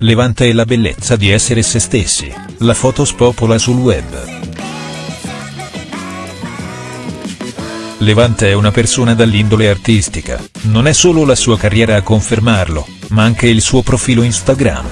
Levante e la bellezza di essere se stessi, la foto spopola sul web. Levante è una persona dall'indole artistica, non è solo la sua carriera a confermarlo, ma anche il suo profilo Instagram.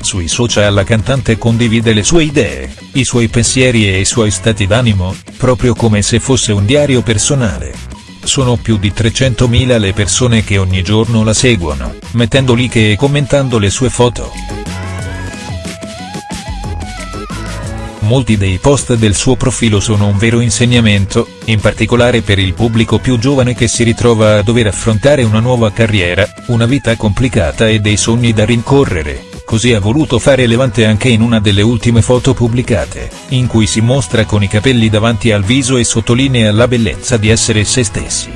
Sui social la cantante condivide le sue idee, i suoi pensieri e i suoi stati d'animo, proprio come se fosse un diario personale. Sono più di 300.000 le persone che ogni giorno la seguono, mettendo like e commentando le sue foto. Molti dei post del suo profilo sono un vero insegnamento, in particolare per il pubblico più giovane che si ritrova a dover affrontare una nuova carriera, una vita complicata e dei sogni da rincorrere così ha voluto fare Levante anche in una delle ultime foto pubblicate, in cui si mostra con i capelli davanti al viso e sottolinea la bellezza di essere se stessi.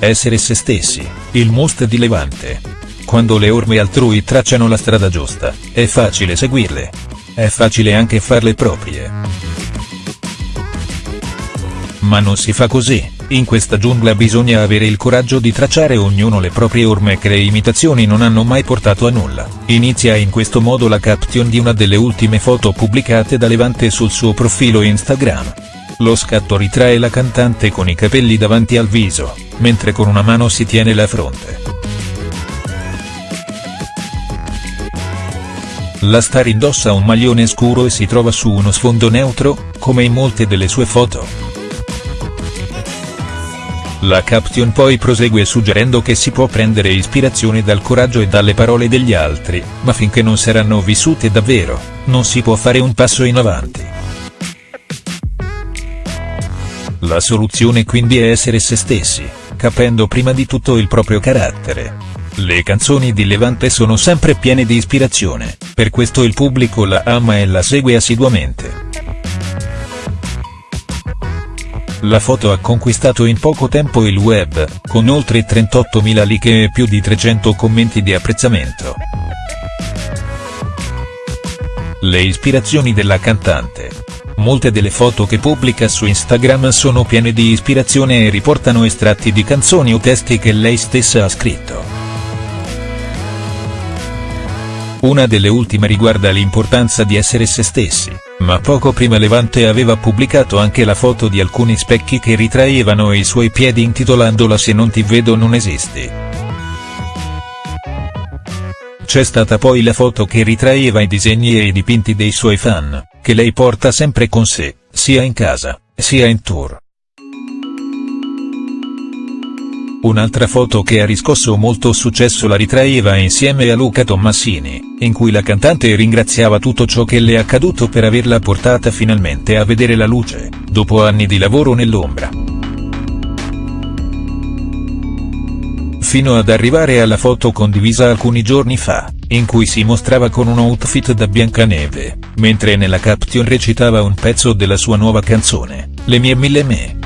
Essere se stessi, il must di Levante. Quando le orme altrui tracciano la strada giusta, è facile seguirle. È facile anche farle proprie. Ma non si fa così. In questa giungla bisogna avere il coraggio di tracciare ognuno le proprie orme che le imitazioni non hanno mai portato a nulla. Inizia in questo modo la caption di una delle ultime foto pubblicate da Levante sul suo profilo Instagram. Lo scatto ritrae la cantante con i capelli davanti al viso, mentre con una mano si tiene la fronte. La star indossa un maglione scuro e si trova su uno sfondo neutro, come in molte delle sue foto. La caption poi prosegue suggerendo che si può prendere ispirazione dal coraggio e dalle parole degli altri, ma finché non saranno vissute davvero, non si può fare un passo in avanti. La soluzione quindi è essere se stessi, capendo prima di tutto il proprio carattere. Le canzoni di Levante sono sempre piene di ispirazione, per questo il pubblico la ama e la segue assiduamente. La foto ha conquistato in poco tempo il web, con oltre 38.000 like e più di 300 commenti di apprezzamento. Le ispirazioni della cantante. Molte delle foto che pubblica su Instagram sono piene di ispirazione e riportano estratti di canzoni o testi che lei stessa ha scritto. Una delle ultime riguarda l'importanza di essere se stessi, ma poco prima Levante aveva pubblicato anche la foto di alcuni specchi che ritraevano i suoi piedi intitolandola Se non ti vedo non esisti. C'è stata poi la foto che ritraeva i disegni e i dipinti dei suoi fan, che lei porta sempre con sé, sia in casa, sia in tour. Un'altra foto che ha riscosso molto successo la ritraeva insieme a Luca Tommasini, in cui la cantante ringraziava tutto ciò che le è accaduto per averla portata finalmente a vedere la luce, dopo anni di lavoro nell'ombra. Fino ad arrivare alla foto condivisa alcuni giorni fa, in cui si mostrava con un outfit da Biancaneve, mentre nella caption recitava un pezzo della sua nuova canzone, Le mie mille me.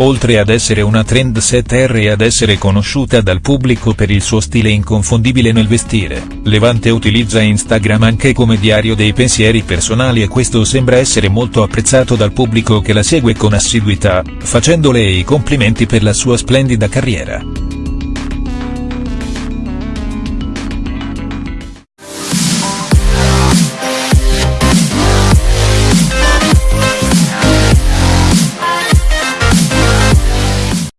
Oltre ad essere una trendsetter e ad essere conosciuta dal pubblico per il suo stile inconfondibile nel vestire, Levante utilizza Instagram anche come diario dei pensieri personali e questo sembra essere molto apprezzato dal pubblico che la segue con assiduità, facendole i complimenti per la sua splendida carriera.